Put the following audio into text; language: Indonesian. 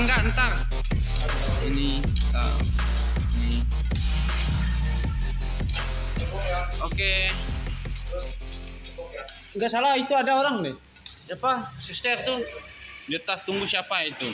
enggak ntar. Ini uh, ini. Oke. Enggak salah itu ada orang nih. siapa suster tuh? Dia tak tunggu siapa itu?